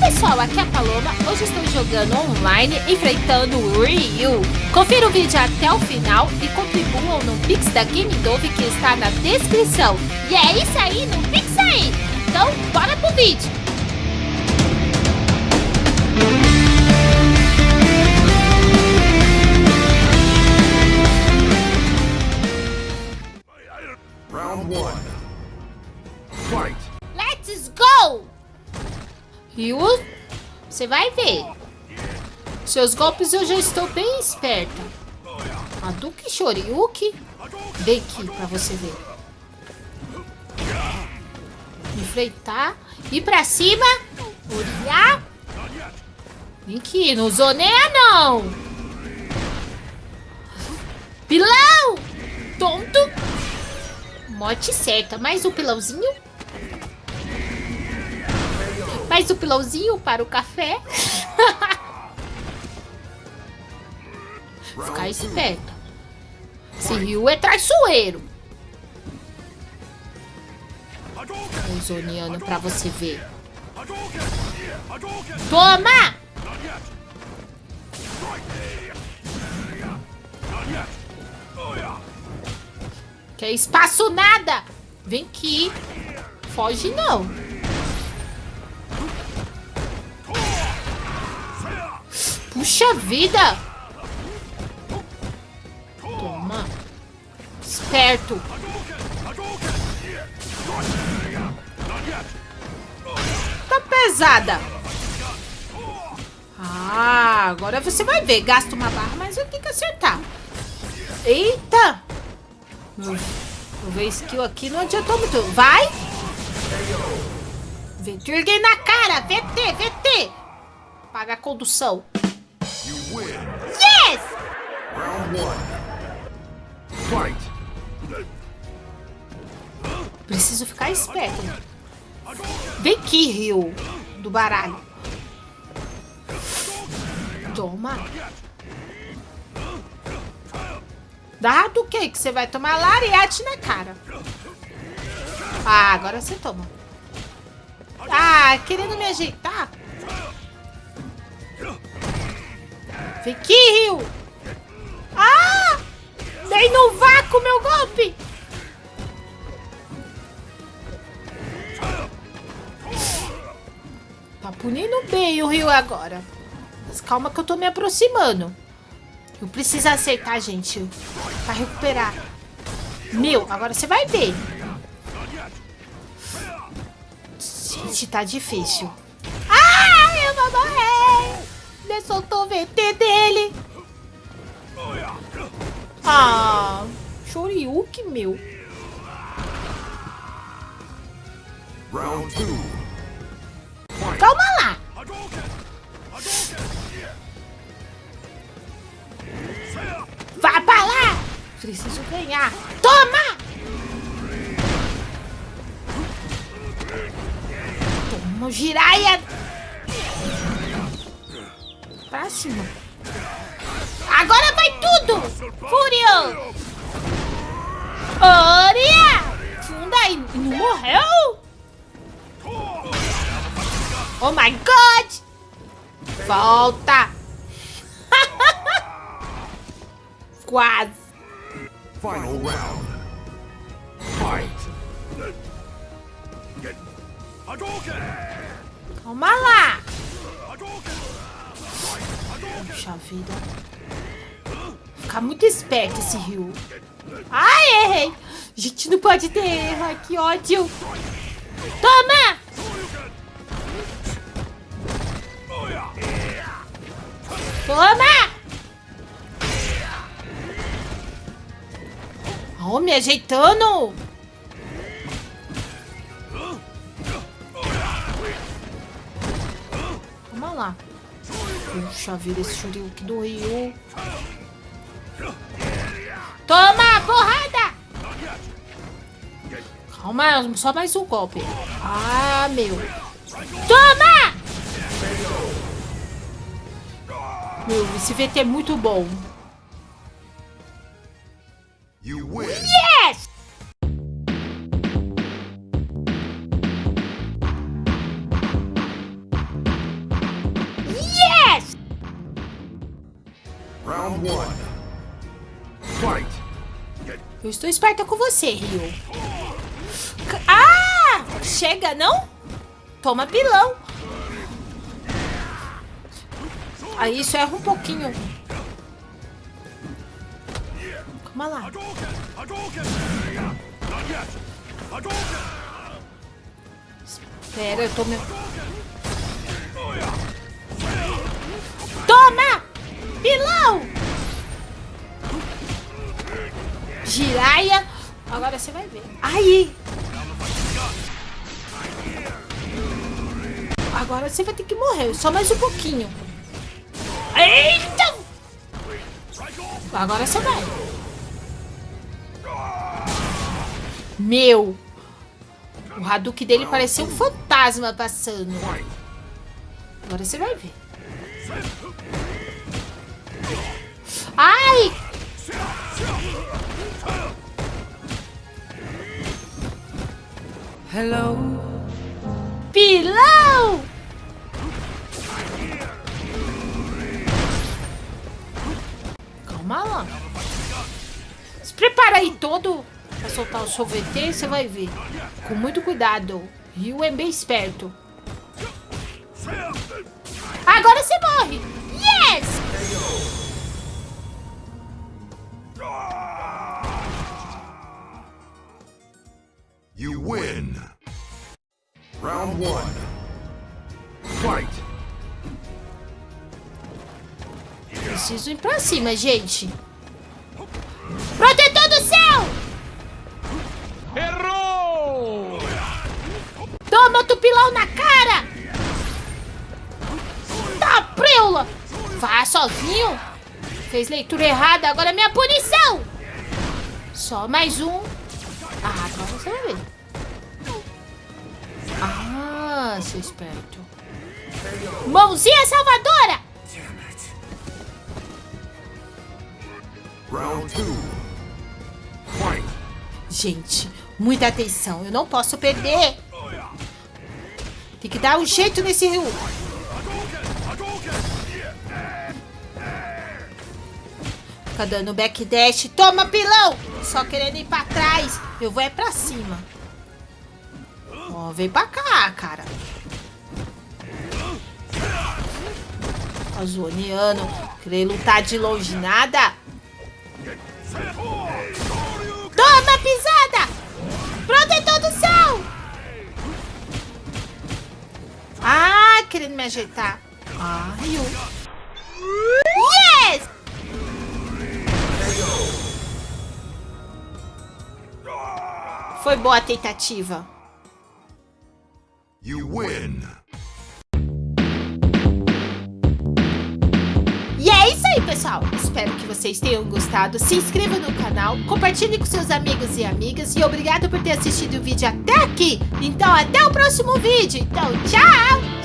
Pessoal, aqui é a Paloma. Hoje estou jogando online, enfrentando o Ryu. Confira o vídeo até o final e contribuam no Pix da Game Dove que está na descrição. E é isso aí, no Pix aí! Então, bora pro vídeo! Você vai ver. Seus golpes eu já estou bem esperta. Hadouken Shoryuken. Vem aqui pra você ver. Enfrentar. Ir pra cima. Olhar. Vem aqui, não zoneia não. Pilão! Tonto. Morte certa. Mais um pilãozinho. Mais um pilãozinho para o café. Ficar esperto. Esse rio é traiçoeiro. Zoneando pra você ver. Toma! Quer espaço nada! Vem aqui. Foge não. Puxa vida! Toma. Esperto. Tá pesada. Ah, agora você vai ver. Gasta uma barra, mas eu tenho que acertar. Eita! Vou ver skill aqui, não adiantou muito. Vai! Virgem na cara! VT, VT! Paga a condução. Preciso ficar esperto. Vem aqui, Rio. Do baralho. Toma. Dá do que que você vai tomar lariate na cara. Ah, agora você toma. Ah, querendo me ajeitar? Vem aqui, Rio. Dei no vácuo meu golpe. Tá punindo bem o Rio agora. Mas calma que eu tô me aproximando. Eu preciso acertar, gente. Pra recuperar. Meu, agora você vai ver. Gente, tá difícil. Ah, eu vou morrer. Ele soltou Shoryuken, meu. Round two. Calma lá. Vai pra lá. Preciso ganhar. Toma. Toma, giraia. Pra cima. Morreu? Oh my god! Volta! Quase! Final round. Fight. Calma lá! Puxa vida. Ficar muito esperto esse rio. Ai, errei! Gente, não pode ter erro. Ai, que ódio! Toma! Toma! Oh, me ajeitando! Vamos lá. Puxa vida, esse Shoryuken do Ryu. Toma, porrada! Calma, só mais um golpe. Ah, meu. Toma! Meu, esse VT é muito bom. Yes! Yes! Round one. Eu estou esperta com você, Rio. Ah! Chega, não? Toma pilão. Aí isso erra um pouquinho. Calma lá. Espera, eu tô me... Toma! Pilão! Agora você vai ver. Aí! Agora você vai ter que morrer. Só mais um pouquinho. Eita! Agora você vai. Meu! O Hadouken dele parecia um fantasma passando. Agora você vai ver. Hello. Pilão! Calma lá. Se prepara aí todo pra soltar o sorvete, você vai ver. Com muito cuidado. Rio é bem esperto. Agora você morre! One. Fight. Preciso ir pra cima, gente. Protetor do céu! Errou! Toma outro pilão na cara! Tá, preula! Vá sozinho! Fez leitura errada, agora é minha punição! Só mais um. Esperto. Mãozinha salvadora! Round two. Gente, muita atenção. Eu não posso perder. Tem que dar um jeito nesse rio. Fica dando backdash. Toma, pilão! Só querendo ir pra trás. Eu vou é pra cima. Ó, vem pra cá, cara. Zoneando. Querer lutar de longe nada. Toma, pisada! Protetor do céu! Ah, querendo me ajeitar. Ai, eu... Yes! Foi boa a tentativa. You win. Aí, pessoal. Espero que vocês tenham gostado. Se inscreva no canal, compartilhe com seus amigos e amigas. E obrigado por ter assistido o vídeo até aqui. Então, até o próximo vídeo. Então, tchau!